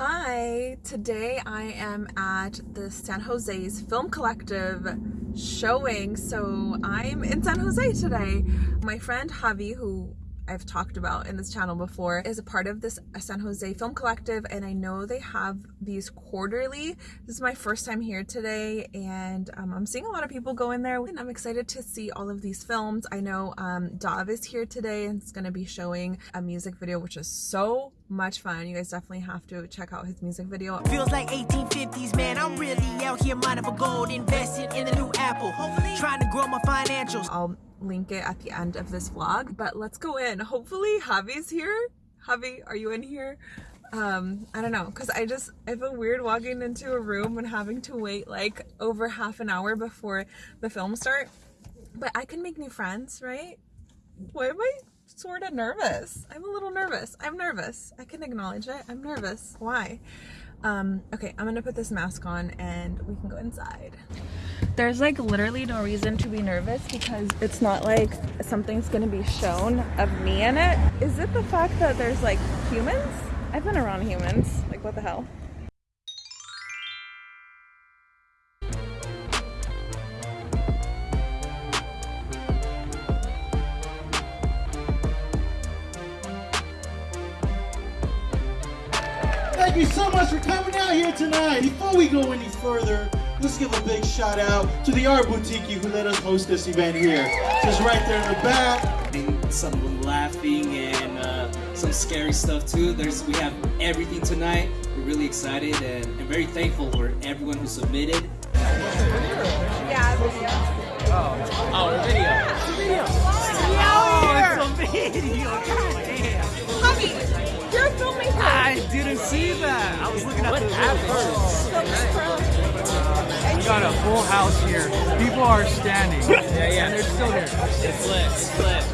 Hi, today I am at the San Jose's Film Collective showing. So I'm in San Jose today. My friend Javi, who I've talked about in this channel before is a part of this San Jose Film Collective and I know they have these quarterly. This is my first time here today and um, I'm seeing a lot of people go in there and I'm excited to see all of these films. I know um, Dav is here today and it's going to be showing a music video which is so much fun. You guys definitely have to check out his music video. Feels like 1850s, man. I'm really out here mining for gold, investing in the new Apple, trying to grow my financials. I'll link it at the end of this vlog, but let's go in. Hopefully Javi's here. Javi, are you in here? Um, I don't know, because I just, I feel weird walking into a room and having to wait like over half an hour before the film start. But I can make new friends, right? Why am I sort of nervous? I'm a little nervous. I'm nervous. I can acknowledge it. I'm nervous. Why? Um, okay, I'm gonna put this mask on and we can go inside. There's like literally no reason to be nervous because it's not like something's gonna be shown of me in it. Is it the fact that there's like humans? I've been around humans. Like what the hell? Thank you so much for coming out here tonight. Before we go any further, let's give a big shout out to the Art Boutique who let us host this event here. Just right there in the back. Some laughing and uh, some scary stuff too. There's we have everything tonight. We're really excited and, and very thankful for everyone who submitted. Looking We got a full house here. People are standing. Yeah, yeah. And they're still here. It's lit. It's lit.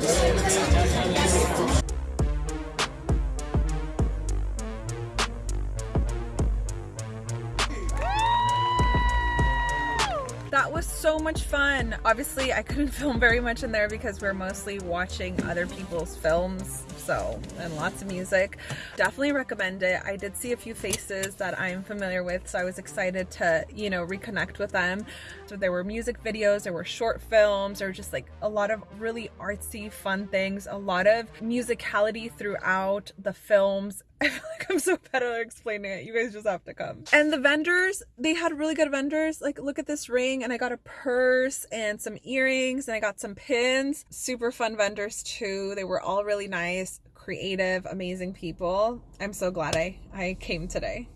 That was so much fun. Obviously, I couldn't film very much in there because we're mostly watching other people's films, so, and lots of music. Definitely recommend it. I did see a few faces that I'm familiar with, so I was excited to, you know, reconnect with them. So there were music videos, there were short films, there were just like a lot of really artsy, fun things, a lot of musicality throughout the films. I feel like I'm so bad at explaining it. You guys just have to come. And the vendors, they had really good vendors. Like, look at this ring, and I got a purse and some earrings, and I got some pins. Super fun vendors too. They were all really nice, creative, amazing people. I'm so glad I, I came today.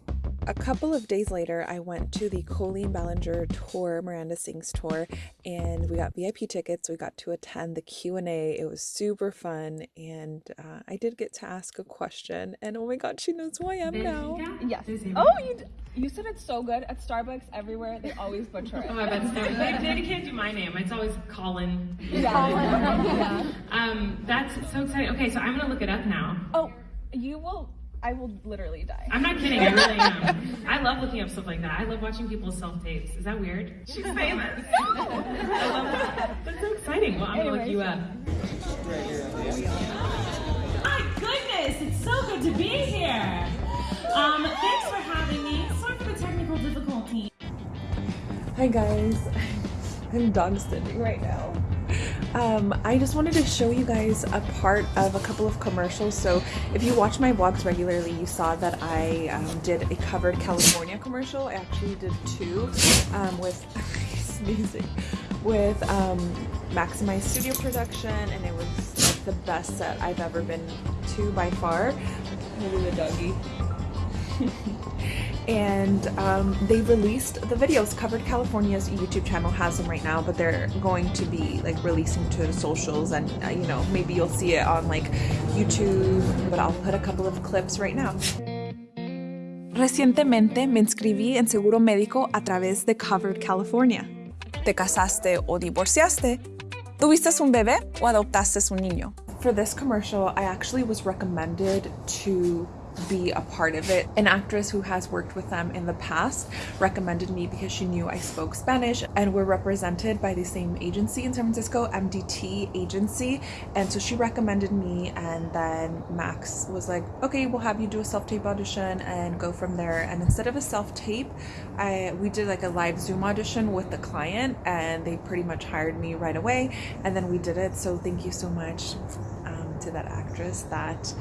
A couple of days later, I went to the Colleen Ballinger tour, Miranda Sings tour, and we got VIP tickets. We got to attend the Q&A. It was super fun, and uh, I did get to ask a question, and oh my god, she knows who I am now. Yes. Oh, you d- you said it's so good at Starbucks everywhere. They always butcher it. Oh, I bet so. They, they can't do my name. It's always Colin. yeah. Um, that's so exciting. Okay, so I'm gonna look it up now. Oh, you will. I will literally die. I'm not kidding. I really am. I love looking up stuff like that. I love watching people's self tapes. Is that weird? She's famous. I love that. That's so exciting. Well, I'm gonna look you up. My goodness, it's so good to be here. Um, thanks for having me. Sorry for the technical difficulty. Hi guys, I'm dog sitting right now. Um, I just wanted to show you guys a part of a couple of commercials. So if you watch my vlogs regularly, you saw that I um, did a covered California commercial. I actually did two um, with sneezing with um, Maximize Studio Production, and it was like the best set I've ever been to by far. Maybe the doggy. and um, they released the videos covered california's youtube channel has them right now but they're going to be like releasing to socials and uh, you know maybe you'll see it on like youtube but i'll put a couple of clips right now Recientemente me inscribí en seguro médico a través de Covered California. ¿Te casaste o divorciaste? ¿Tuviste un bebé o adoptaste un niño? For this commercial, I actually was recommended to be a part of it. An actress who has worked with them in the past recommended me because she knew I spoke Spanish and we're represented by the same agency in San Francisco, MDT agency. And so she recommended me and then Max was like, okay, we'll have you do a self-tape audition and go from there. And instead of a self-tape, I we did like a live Zoom audition with the client and they pretty much hired me right away. And then we did it. So thank you so much um, to that actress that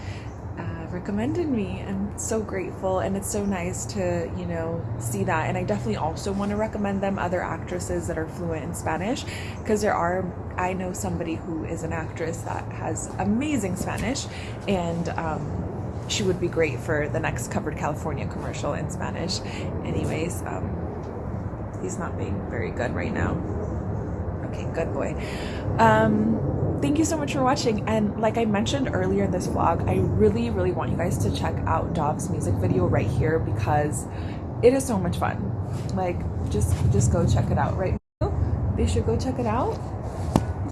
uh, recommended me. I'm so grateful, and it's so nice to you know see that. And I definitely also want to recommend them other actresses that are fluent in Spanish because there are. I know somebody who is an actress that has amazing Spanish, and. Um, she would be great for the next covered California commercial in Spanish. Anyways, um, he's not being very good right now. Okay, good boy. Um, thank you so much for watching. And like I mentioned earlier in this vlog, I really, really want you guys to check out Dov's music video right here because it is so much fun. Like, just just go check it out right now. They should go check it out.